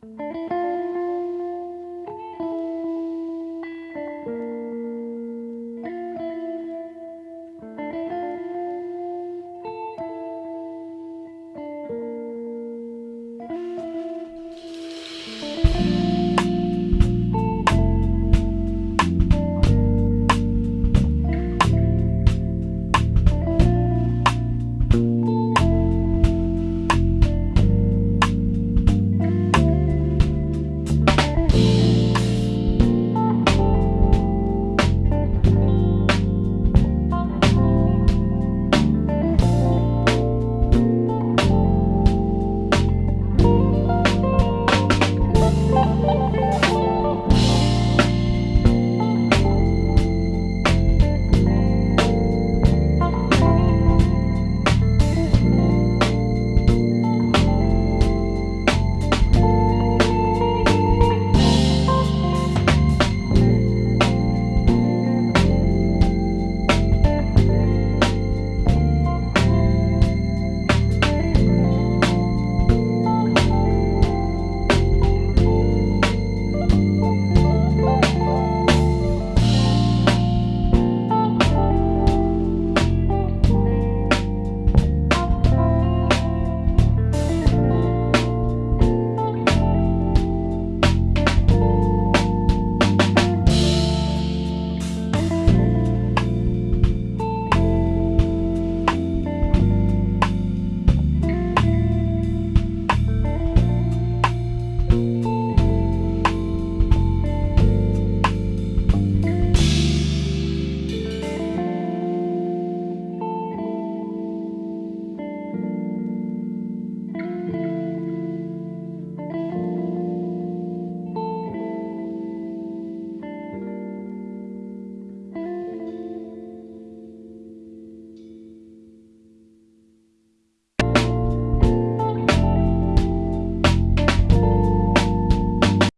Música